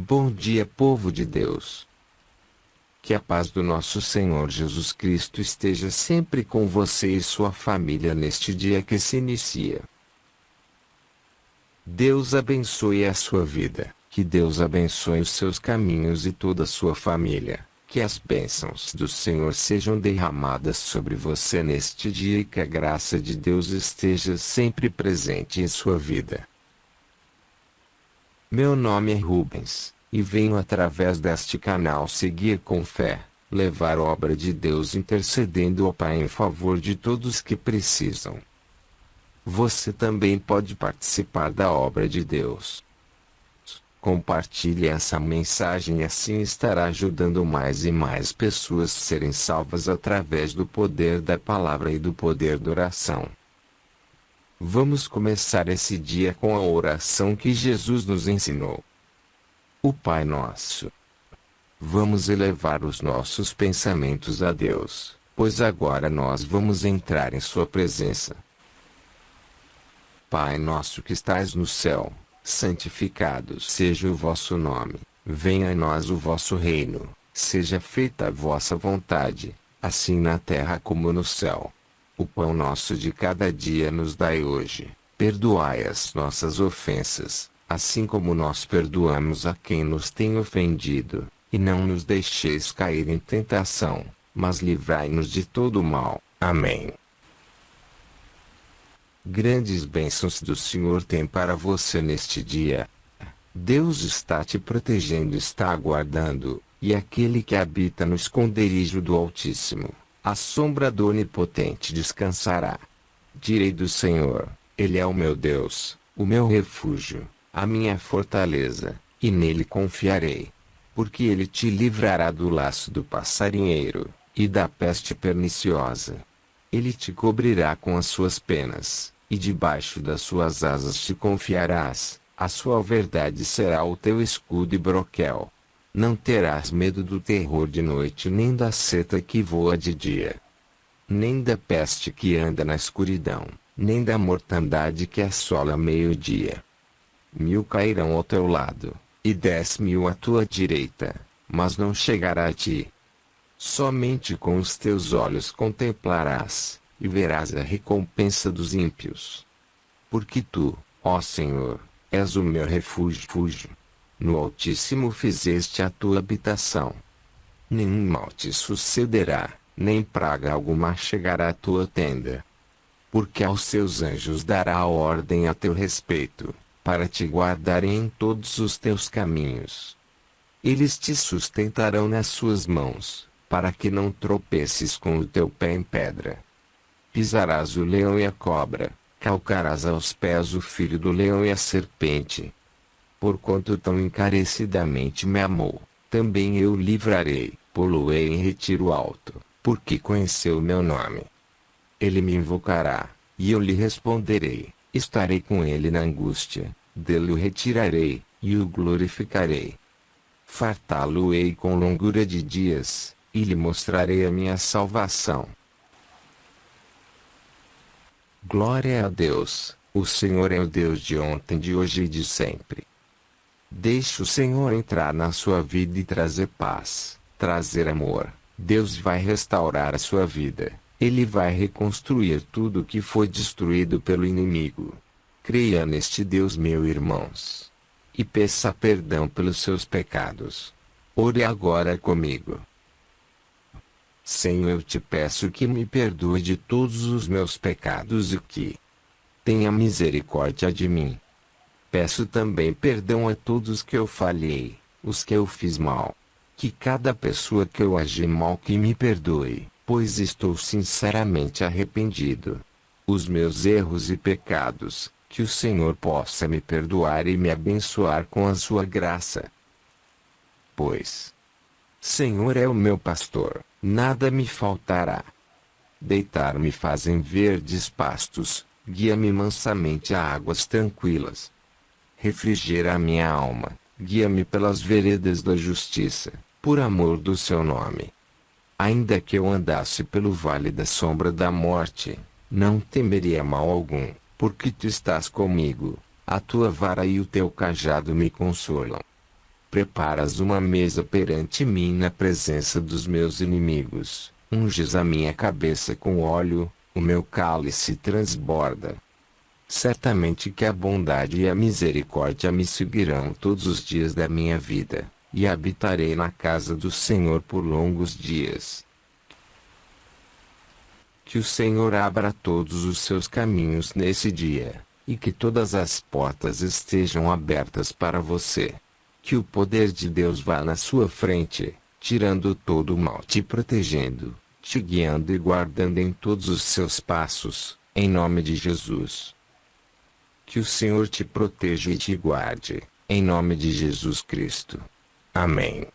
Bom dia, povo de Deus. Que a paz do nosso Senhor Jesus Cristo esteja sempre com você e sua família neste dia que se inicia. Deus abençoe a sua vida, que Deus abençoe os seus caminhos e toda a sua família. Que as bênçãos do Senhor sejam derramadas sobre você neste dia e que a graça de Deus esteja sempre presente em sua vida. Meu nome é Rubens, e venho através deste canal seguir com fé, levar a obra de Deus intercedendo ao Pai em favor de todos que precisam. Você também pode participar da obra de Deus. Compartilhe essa mensagem e assim estará ajudando mais e mais pessoas a serem salvas através do poder da palavra e do poder da oração. Vamos começar esse dia com a oração que Jesus nos ensinou. O Pai Nosso. Vamos elevar os nossos pensamentos a Deus, pois agora nós vamos entrar em Sua presença. Pai nosso que estais no céu, santificado seja o vosso nome, venha a nós o vosso reino, seja feita a vossa vontade, assim na terra como no céu. O pão nosso de cada dia nos dai hoje. Perdoai as nossas ofensas, assim como nós perdoamos a quem nos tem ofendido. E não nos deixeis cair em tentação, mas livrai-nos de todo mal. Amém. Grandes bênçãos do Senhor tem para você neste dia. Deus está te protegendo, está aguardando, e aquele que habita no esconderijo do Altíssimo a sombra do Onipotente descansará. Direi do Senhor, Ele é o meu Deus, o meu refúgio, a minha fortaleza, e nele confiarei. Porque ele te livrará do laço do passarinheiro, e da peste perniciosa. Ele te cobrirá com as suas penas, e debaixo das suas asas te confiarás, a sua verdade será o teu escudo e broquel. Não terás medo do terror de noite nem da seta que voa de dia. Nem da peste que anda na escuridão, nem da mortandade que assola meio-dia. Mil cairão ao teu lado, e dez mil à tua direita, mas não chegará a ti. Somente com os teus olhos contemplarás, e verás a recompensa dos ímpios. Porque tu, ó Senhor, és o meu refúgio. No Altíssimo fizeste a tua habitação. Nenhum mal te sucederá, nem praga alguma chegará à tua tenda. Porque aos seus anjos dará ordem a teu respeito, para te guardarem em todos os teus caminhos. Eles te sustentarão nas suas mãos, para que não tropeces com o teu pé em pedra. Pisarás o leão e a cobra, calcarás aos pés o filho do leão e a serpente porquanto tão encarecidamente me amou, também eu livrarei, poluei em retiro alto, porque conheceu meu nome. Ele me invocará, e eu lhe responderei, estarei com ele na angústia, dele o retirarei, e o glorificarei. Fartá-lo-ei com longura de dias, e lhe mostrarei a minha salvação. Glória a Deus, o Senhor é o Deus de ontem, de hoje e de sempre. Deixe o Senhor entrar na sua vida e trazer paz, trazer amor. Deus vai restaurar a sua vida. Ele vai reconstruir tudo que foi destruído pelo inimigo. Creia neste Deus, meu irmãos. E peça perdão pelos seus pecados. Ore agora comigo. Senhor, eu te peço que me perdoe de todos os meus pecados e que tenha misericórdia de mim. Peço também perdão a todos que eu falhei, os que eu fiz mal. Que cada pessoa que eu agi mal que me perdoe, pois estou sinceramente arrependido. Os meus erros e pecados, que o Senhor possa me perdoar e me abençoar com a sua graça. Pois, Senhor é o meu pastor, nada me faltará. Deitar-me fazem verdes pastos, guia-me mansamente a águas tranquilas refrigera a minha alma, guia-me pelas veredas da justiça, por amor do seu nome. Ainda que eu andasse pelo vale da sombra da morte, não temeria mal algum, porque tu estás comigo, a tua vara e o teu cajado me consolam. Preparas uma mesa perante mim na presença dos meus inimigos. Unges a minha cabeça com óleo, o meu cálice transborda. Certamente que a bondade e a misericórdia me seguirão todos os dias da minha vida, e habitarei na casa do Senhor por longos dias. Que o Senhor abra todos os seus caminhos nesse dia, e que todas as portas estejam abertas para você. Que o poder de Deus vá na sua frente, tirando todo o mal, te protegendo, te guiando e guardando em todos os seus passos, em nome de Jesus. Que o Senhor te proteja e te guarde, em nome de Jesus Cristo. Amém.